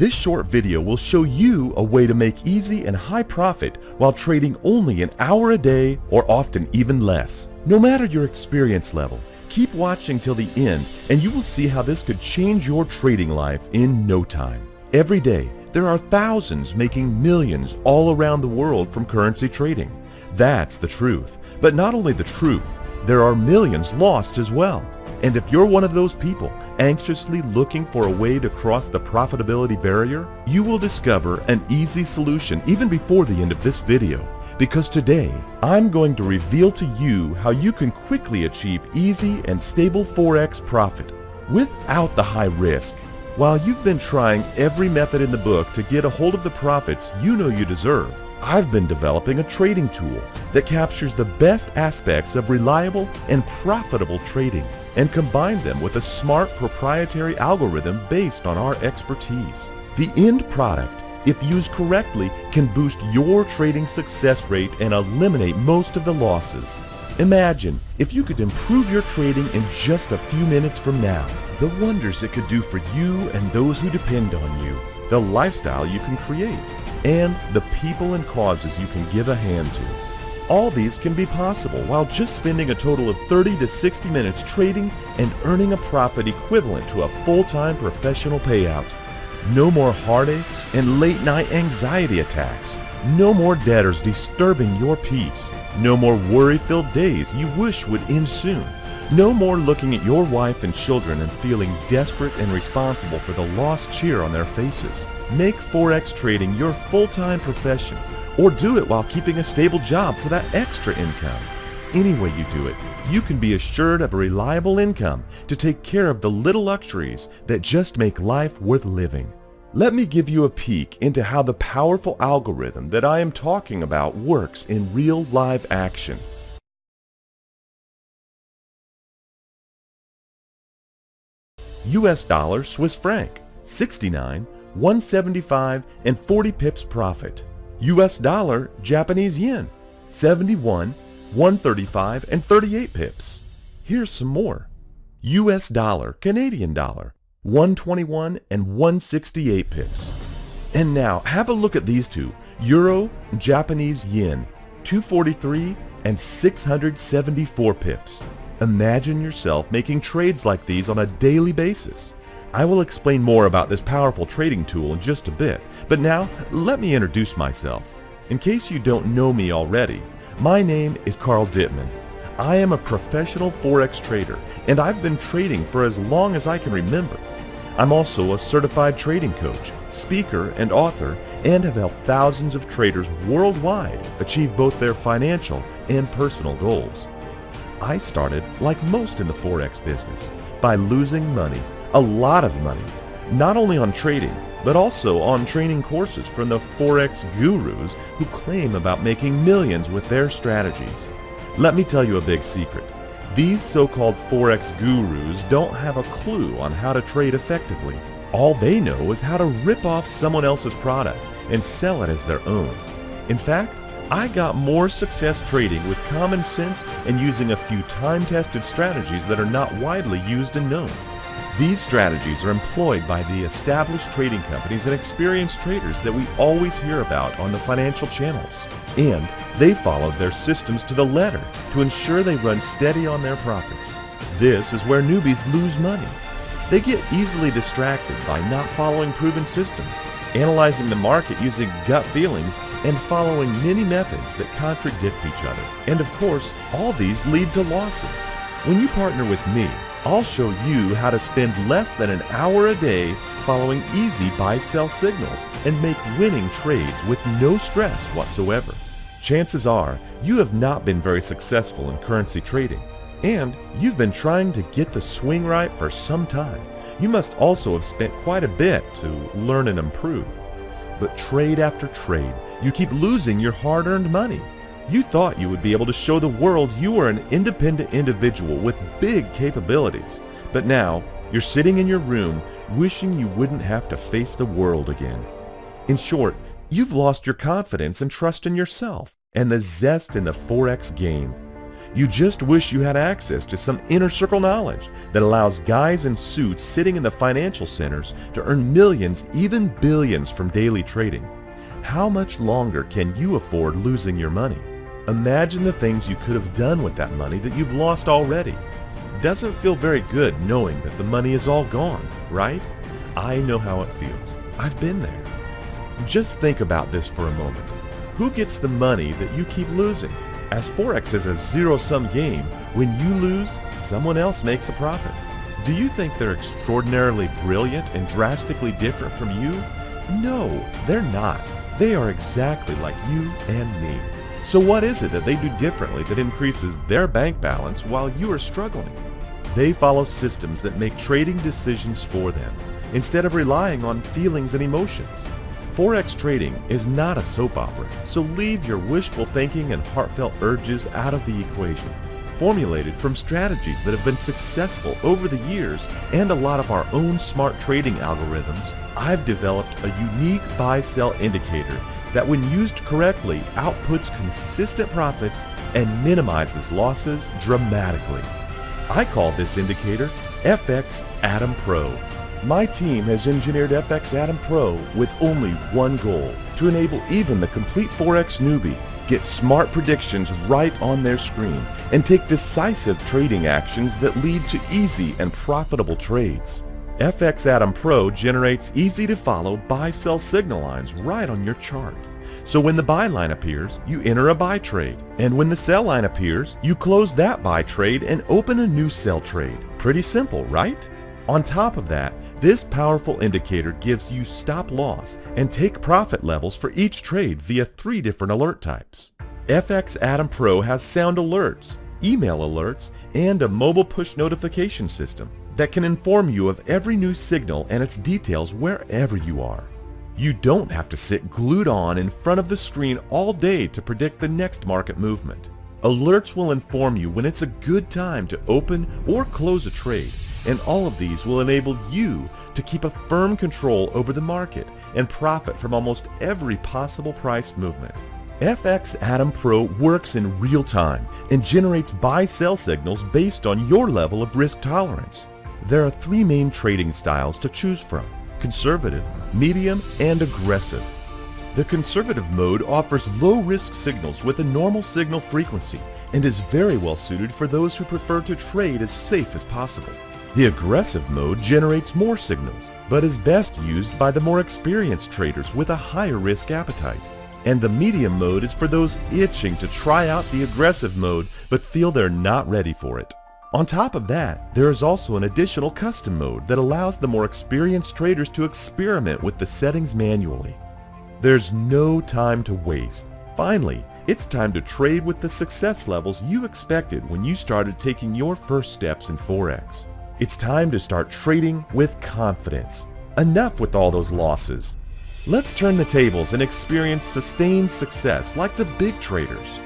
This short video will show you a way to make easy and high profit while trading only an hour a day or often even less. No matter your experience level, keep watching till the end and you will see how this could change your trading life in no time. Every day, there are thousands making millions all around the world from currency trading. That's the truth. But not only the truth, there are millions lost as well. And if you're one of those people anxiously looking for a way to cross the profitability barrier, you will discover an easy solution even before the end of this video. Because today, I'm going to reveal to you how you can quickly achieve easy and stable Forex profit without the high risk. While you've been trying every method in the book to get a hold of the profits you know you deserve, I've been developing a trading tool that captures the best aspects of reliable and profitable trading and combine them with a smart proprietary algorithm based on our expertise. The end product, if used correctly, can boost your trading success rate and eliminate most of the losses. Imagine if you could improve your trading in just a few minutes from now. The wonders it could do for you and those who depend on you. The lifestyle you can create. And the people and causes you can give a hand to. All these can be possible while just spending a total of 30 to 60 minutes trading and earning a profit equivalent to a full-time professional payout. No more heartaches and late night anxiety attacks. No more debtors disturbing your peace. No more worry-filled days you wish would end soon. No more looking at your wife and children and feeling desperate and responsible for the lost cheer on their faces. Make Forex trading your full-time profession or do it while keeping a stable job for that extra income. Any way you do it, you can be assured of a reliable income to take care of the little luxuries that just make life worth living. Let me give you a peek into how the powerful algorithm that I am talking about works in real live action. US dollar Swiss franc 69 175 and 40 pips profit. US dollar Japanese yen 71 135 and 38 pips. Here's some more. US dollar Canadian dollar 121 and 168 pips. And now have a look at these two Euro Japanese yen 243 and 674 pips. Imagine yourself making trades like these on a daily basis I will explain more about this powerful trading tool in just a bit, but now let me introduce myself. In case you don't know me already, my name is Carl Dittman. I am a professional Forex trader and I've been trading for as long as I can remember. I'm also a certified trading coach, speaker, and author and have helped thousands of traders worldwide achieve both their financial and personal goals. I started, like most in the Forex business, by losing money a lot of money, not only on trading, but also on training courses from the Forex gurus who claim about making millions with their strategies. Let me tell you a big secret. These so-called Forex gurus don't have a clue on how to trade effectively. All they know is how to rip off someone else's product and sell it as their own. In fact, I got more success trading with common sense and using a few time-tested strategies that are not widely used and known. These strategies are employed by the established trading companies and experienced traders that we always hear about on the financial channels. And they follow their systems to the letter to ensure they run steady on their profits. This is where newbies lose money. They get easily distracted by not following proven systems, analyzing the market using gut feelings, and following many methods that contradict each other. And of course, all these lead to losses. When you partner with me, I'll show you how to spend less than an hour a day following easy buy-sell signals and make winning trades with no stress whatsoever. Chances are you have not been very successful in currency trading and you've been trying to get the swing right for some time. You must also have spent quite a bit to learn and improve. But trade after trade, you keep losing your hard-earned money. You thought you would be able to show the world you were an independent individual with big capabilities. But now, you're sitting in your room wishing you wouldn't have to face the world again. In short, you've lost your confidence and trust in yourself and the zest in the Forex game. You just wish you had access to some inner circle knowledge that allows guys in suits sitting in the financial centers to earn millions, even billions from daily trading. How much longer can you afford losing your money? Imagine the things you could have done with that money that you've lost already. Doesn't feel very good knowing that the money is all gone, right? I know how it feels. I've been there. Just think about this for a moment. Who gets the money that you keep losing? As Forex is a zero-sum game, when you lose, someone else makes a profit. Do you think they're extraordinarily brilliant and drastically different from you? No, they're not. They are exactly like you and me. So what is it that they do differently that increases their bank balance while you are struggling? They follow systems that make trading decisions for them instead of relying on feelings and emotions. Forex trading is not a soap opera, so leave your wishful thinking and heartfelt urges out of the equation. Formulated from strategies that have been successful over the years and a lot of our own smart trading algorithms, I've developed a unique buy-sell indicator that when used correctly outputs consistent profits and minimizes losses dramatically. I call this indicator FX Atom Pro. My team has engineered FX Atom Pro with only one goal, to enable even the complete Forex newbie get smart predictions right on their screen and take decisive trading actions that lead to easy and profitable trades. FX Atom Pro generates easy to follow buy-sell signal lines right on your chart. So when the buy line appears, you enter a buy trade. And when the sell line appears, you close that buy trade and open a new sell trade. Pretty simple, right? On top of that, this powerful indicator gives you stop loss and take profit levels for each trade via three different alert types. FX Atom Pro has sound alerts, email alerts, and a mobile push notification system that can inform you of every new signal and its details wherever you are. You don't have to sit glued on in front of the screen all day to predict the next market movement. Alerts will inform you when it's a good time to open or close a trade, and all of these will enable you to keep a firm control over the market and profit from almost every possible price movement. FX Atom Pro works in real time and generates buy-sell signals based on your level of risk tolerance. There are three main trading styles to choose from, conservative, medium, and aggressive. The conservative mode offers low-risk signals with a normal signal frequency and is very well suited for those who prefer to trade as safe as possible. The aggressive mode generates more signals, but is best used by the more experienced traders with a higher risk appetite. And the medium mode is for those itching to try out the aggressive mode but feel they're not ready for it. On top of that, there is also an additional custom mode that allows the more experienced traders to experiment with the settings manually. There's no time to waste. Finally, it's time to trade with the success levels you expected when you started taking your first steps in Forex. It's time to start trading with confidence. Enough with all those losses. Let's turn the tables and experience sustained success like the big traders.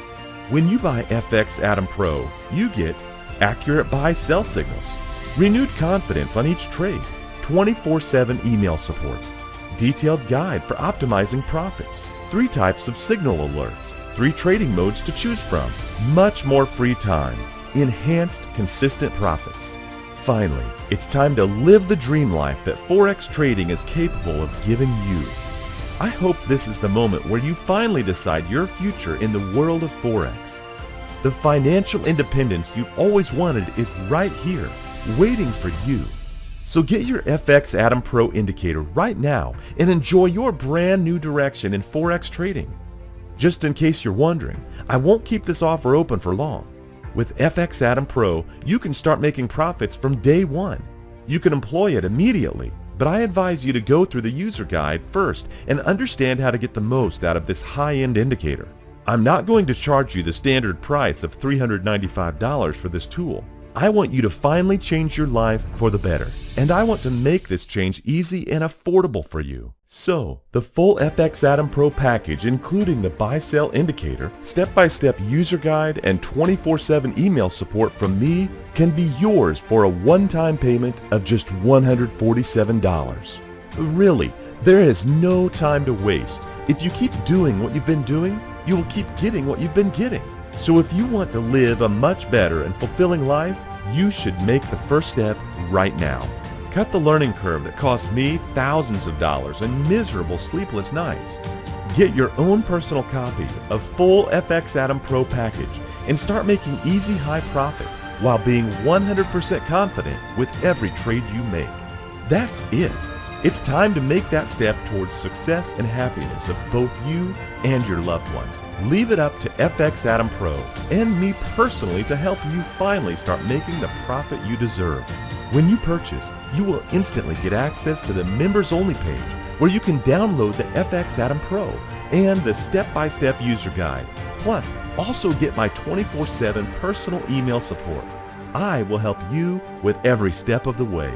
When you buy FX Atom Pro, you get accurate buy-sell signals, renewed confidence on each trade, 24-7 email support, detailed guide for optimizing profits, three types of signal alerts, three trading modes to choose from, much more free time, enhanced consistent profits. Finally, it's time to live the dream life that Forex trading is capable of giving you. I hope this is the moment where you finally decide your future in the world of Forex. The financial independence you've always wanted is right here, waiting for you. So get your FX Atom Pro indicator right now and enjoy your brand new direction in Forex trading. Just in case you're wondering, I won't keep this offer open for long. With FX Atom Pro, you can start making profits from day one. You can employ it immediately, but I advise you to go through the user guide first and understand how to get the most out of this high-end indicator. I'm not going to charge you the standard price of $395 for this tool. I want you to finally change your life for the better, and I want to make this change easy and affordable for you. So, the full FX Atom Pro package including the buy-sell indicator, step-by-step -step user guide, and 24-7 email support from me can be yours for a one-time payment of just $147. Really, there is no time to waste. If you keep doing what you've been doing, you will keep getting what you've been getting. So if you want to live a much better and fulfilling life, you should make the first step right now. Cut the learning curve that cost me thousands of dollars and miserable sleepless nights. Get your own personal copy of full FX Atom Pro package and start making easy high profit while being 100% confident with every trade you make. That's it. It's time to make that step towards success and happiness of both you and your loved ones. Leave it up to FX Atom Pro and me personally to help you finally start making the profit you deserve. When you purchase, you will instantly get access to the members only page where you can download the FX Atom Pro and the step-by-step user guide. Plus, also get my 24-7 personal email support. I will help you with every step of the way.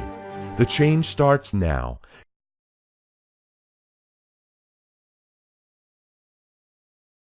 The change starts now.